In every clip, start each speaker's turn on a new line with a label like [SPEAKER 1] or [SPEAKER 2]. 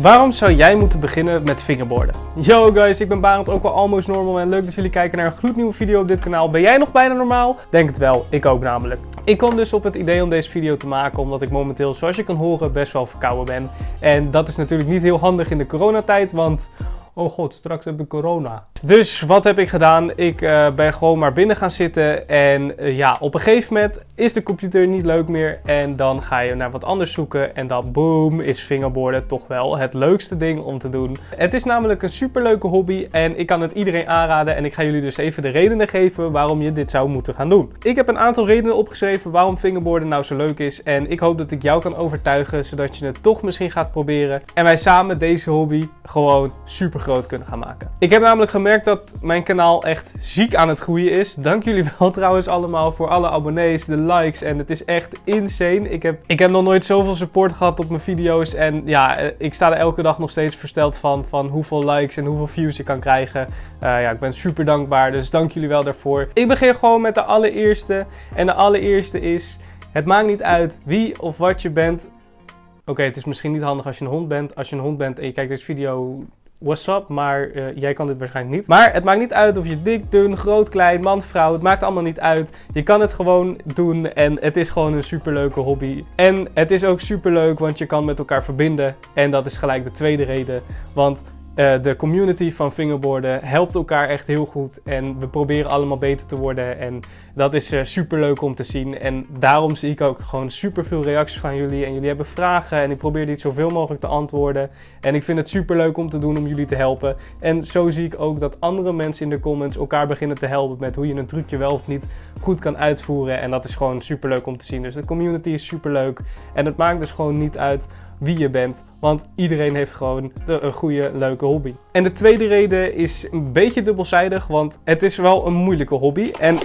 [SPEAKER 1] Waarom zou jij moeten beginnen met fingerboarden? Yo guys, ik ben Barend, ook wel almost normal en leuk dat jullie kijken naar een gloednieuwe video op dit kanaal. Ben jij nog bijna normaal? Denk het wel, ik ook namelijk. Ik kwam dus op het idee om deze video te maken omdat ik momenteel, zoals je kan horen, best wel verkouden ben. En dat is natuurlijk niet heel handig in de coronatijd, want oh god, straks heb ik corona. Dus wat heb ik gedaan? Ik uh, ben gewoon maar binnen gaan zitten en uh, ja, op een gegeven moment is de computer niet leuk meer en dan ga je naar wat anders zoeken en dan boom is fingerboarden toch wel het leukste ding om te doen. Het is namelijk een superleuke hobby en ik kan het iedereen aanraden en ik ga jullie dus even de redenen geven waarom je dit zou moeten gaan doen. Ik heb een aantal redenen opgeschreven waarom fingerboarden nou zo leuk is en ik hoop dat ik jou kan overtuigen zodat je het toch misschien gaat proberen en wij samen deze hobby gewoon super kunnen gaan maken. Ik heb namelijk gemerkt dat mijn kanaal echt ziek aan het groeien is. Dank jullie wel trouwens allemaal voor alle abonnees, de likes en het is echt insane. Ik heb, ik heb nog nooit zoveel support gehad op mijn video's en ja, eh, ik sta er elke dag nog steeds versteld van, van hoeveel likes en hoeveel views ik kan krijgen. Uh, ja, ik ben super dankbaar, dus dank jullie wel daarvoor. Ik begin gewoon met de allereerste en de allereerste is, het maakt niet uit wie of wat je bent. Oké, het is misschien niet handig als je een hond bent. Als je een hond bent en je kijkt deze video, what's up, maar uh, jij kan dit waarschijnlijk niet. Maar het maakt niet uit of je dik, dun, groot, klein, man, vrouw, het maakt allemaal niet uit. Je kan het gewoon doen en het is gewoon een superleuke hobby. En het is ook superleuk, want je kan met elkaar verbinden. En dat is gelijk de tweede reden, want uh, de community van fingerboarden helpt elkaar echt heel goed en we proberen allemaal beter te worden en dat is uh, super leuk om te zien. En daarom zie ik ook gewoon super veel reacties van jullie en jullie hebben vragen en ik probeer dit zoveel mogelijk te antwoorden. En ik vind het super leuk om te doen om jullie te helpen. En zo zie ik ook dat andere mensen in de comments elkaar beginnen te helpen met hoe je een trucje wel of niet goed kan uitvoeren. En dat is gewoon super leuk om te zien. Dus de community is super leuk en het maakt dus gewoon niet uit wie je bent. Want iedereen heeft gewoon een goede, leuke hobby. En de tweede reden is een beetje dubbelzijdig, want het is wel een moeilijke hobby. En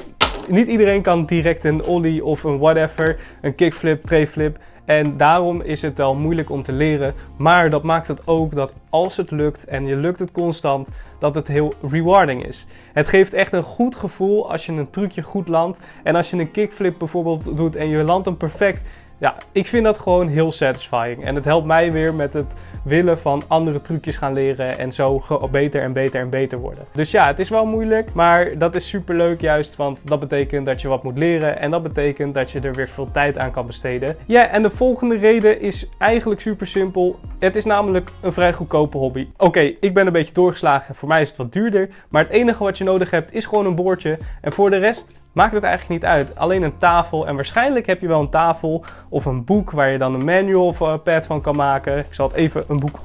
[SPEAKER 1] niet iedereen kan direct een ollie of een whatever, een kickflip, trayflip. En daarom is het wel moeilijk om te leren. Maar dat maakt het ook dat als het lukt en je lukt het constant, dat het heel rewarding is. Het geeft echt een goed gevoel als je een trucje goed landt. En als je een kickflip bijvoorbeeld doet en je landt hem perfect, ja, ik vind dat gewoon heel satisfying. En het helpt mij weer met het willen van andere trucjes gaan leren en zo beter en beter en beter worden. Dus ja, het is wel moeilijk, maar dat is super leuk juist, want dat betekent dat je wat moet leren en dat betekent dat je er weer veel tijd aan kan besteden. Ja, en de volgende reden is eigenlijk super simpel. Het is namelijk een vrij goedkope hobby. Oké, ik ben een beetje doorgeslagen, voor mij is het wat duurder, maar het enige wat je nodig hebt is gewoon een boordje en voor de rest maakt het eigenlijk niet uit. Alleen een tafel en waarschijnlijk heb je wel een tafel of een boek waar je dan een manual een pad van kan maken. Ik zal het even een boek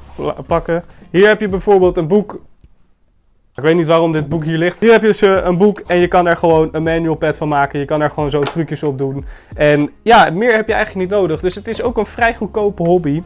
[SPEAKER 1] pakken. Hier heb je bijvoorbeeld een boek. Ik weet niet waarom dit boek hier ligt. Hier heb je dus eh, een boek en je kan er gewoon een manual pad van maken. Je kan er gewoon zo trucjes op doen. En ja, meer heb je eigenlijk niet nodig. Dus het is ook een vrij goedkope hobby.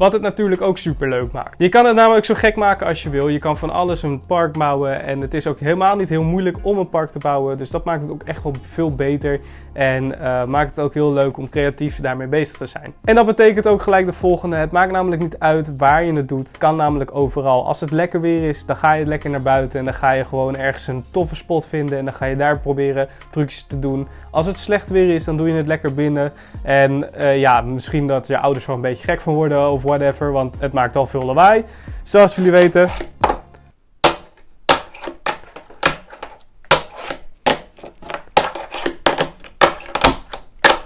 [SPEAKER 1] Wat het natuurlijk ook super leuk maakt. Je kan het namelijk zo gek maken als je wil. Je kan van alles een park bouwen. En het is ook helemaal niet heel moeilijk om een park te bouwen. Dus dat maakt het ook echt wel veel beter. En uh, maakt het ook heel leuk om creatief daarmee bezig te zijn. En dat betekent ook gelijk de volgende. Het maakt namelijk niet uit waar je het doet. Het kan namelijk overal. Als het lekker weer is, dan ga je lekker naar buiten. En dan ga je gewoon ergens een toffe spot vinden. En dan ga je daar proberen trucjes te doen. Als het slecht weer is, dan doe je het lekker binnen. En uh, ja, misschien dat je ouders er een beetje gek van worden of whatever. Want het maakt al veel lawaai. Zoals jullie weten,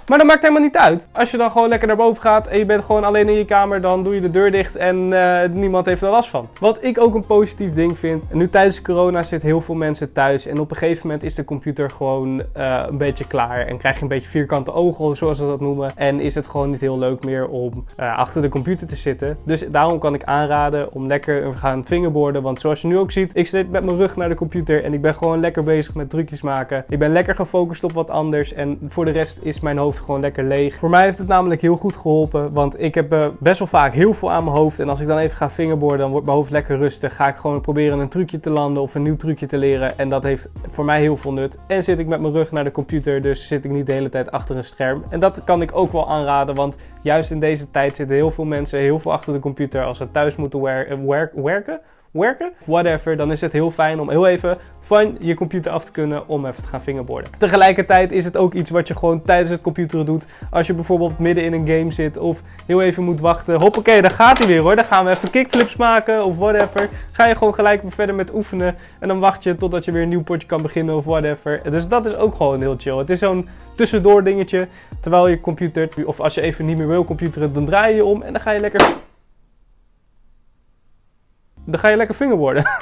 [SPEAKER 1] Maar dat maakt helemaal niet uit. Als je dan gewoon lekker naar boven gaat en je bent gewoon alleen in je kamer, dan doe je de deur dicht en uh, niemand heeft er last van. Wat ik ook een positief ding vind. nu tijdens corona zitten heel veel mensen thuis en op een gegeven moment is de computer gewoon uh, een beetje klaar. En krijg je een beetje vierkante ogen, zoals ze dat noemen. En is het gewoon niet heel leuk meer om uh, achter de computer te zitten. Dus daarom kan ik aanraden om lekker te gaan fingerboarden. Want zoals je nu ook ziet, ik zit met mijn rug naar de computer en ik ben gewoon lekker bezig met trucjes maken. Ik ben lekker gefocust op wat anders en voor de rest is mijn hoofd gewoon lekker leeg. Voor mij heeft het namelijk heel goed geholpen, want ik heb uh, best wel vaak heel veel aan mijn hoofd. En als ik dan even ga fingerboarden, dan wordt mijn hoofd lekker rustig. Ga ik gewoon proberen een trucje te landen of een nieuw trucje te leren. En dat heeft voor mij heel veel nut. En zit ik met mijn rug naar de computer, dus zit ik niet de hele tijd achter een scherm. En dat kan ik ook wel aanraden, want juist in deze tijd zitten heel veel mensen heel veel achter de computer als ze thuis moeten wer wer werken whatever, dan is het heel fijn om heel even van je computer af te kunnen om even te gaan fingerboarden. Tegelijkertijd is het ook iets wat je gewoon tijdens het computeren doet. Als je bijvoorbeeld midden in een game zit of heel even moet wachten. Hoppakee, daar gaat hij weer hoor. Dan gaan we even kickflips maken of whatever. Ga je gewoon gelijk weer verder met oefenen. En dan wacht je totdat je weer een nieuw potje kan beginnen of whatever. Dus dat is ook gewoon heel chill. Het is zo'n tussendoor dingetje. Terwijl je computert. Of als je even niet meer wil computeren, dan draai je om. En dan ga je lekker... Dan ga je lekker fingerboarden.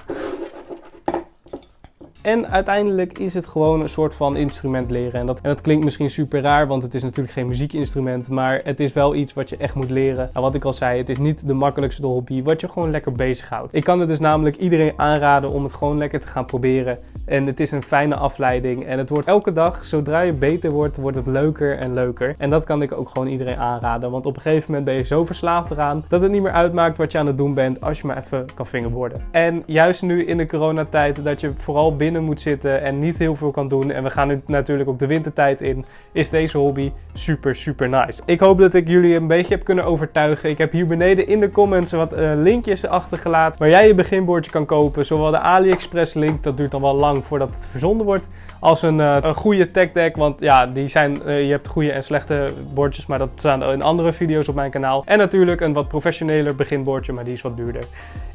[SPEAKER 1] En uiteindelijk is het gewoon een soort van instrument leren. En dat, en dat klinkt misschien super raar, want het is natuurlijk geen muziekinstrument. Maar het is wel iets wat je echt moet leren. En wat ik al zei, het is niet de makkelijkste hobby, wat je gewoon lekker bezighoudt. Ik kan het dus namelijk iedereen aanraden om het gewoon lekker te gaan proberen. En het is een fijne afleiding. En het wordt elke dag, zodra je beter wordt, wordt het leuker en leuker. En dat kan ik ook gewoon iedereen aanraden. Want op een gegeven moment ben je zo verslaafd eraan dat het niet meer uitmaakt wat je aan het doen bent als je maar even kan vingerboarden. En juist nu in de coronatijd dat je vooral binnen moet zitten en niet heel veel kan doen. En we gaan nu natuurlijk ook de wintertijd in. Is deze hobby super, super nice. Ik hoop dat ik jullie een beetje heb kunnen overtuigen. Ik heb hier beneden in de comments wat uh, linkjes achtergelaten waar jij je beginbordje kan kopen. Zowel de AliExpress link, dat duurt dan wel lang voordat het verzonden wordt. Als een, uh, een goede tech deck, want ja, die zijn, uh, je hebt goede en slechte bordjes, maar dat staan in andere video's op mijn kanaal. En natuurlijk een wat professioneler beginbordje, maar die is wat duurder.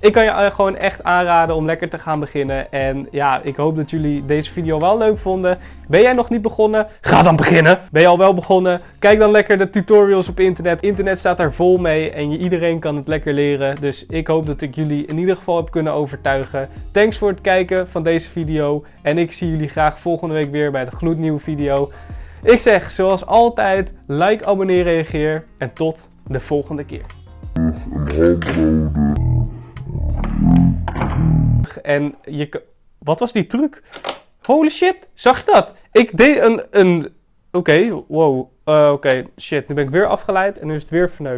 [SPEAKER 1] Ik kan je gewoon echt aanraden om lekker te gaan beginnen. En ja, ik hoop dat jullie deze video wel leuk vonden. Ben jij nog niet begonnen? Ga dan beginnen! Ben je al wel begonnen? Kijk dan lekker de tutorials op internet. Internet staat daar vol mee en iedereen kan het lekker leren. Dus ik hoop dat ik jullie in ieder geval heb kunnen overtuigen. Thanks voor het kijken van deze En ik zie jullie graag volgende week weer bij de gloednieuwe video. Ik zeg zoals altijd, like, abonneer, reageer en tot de volgende keer. En je Wat was die truc? Holy shit, zag je dat? Ik deed een... een... Oké, wow. Uh, Oké, shit. Nu ben ik weer afgeleid en nu is het weer verneukt.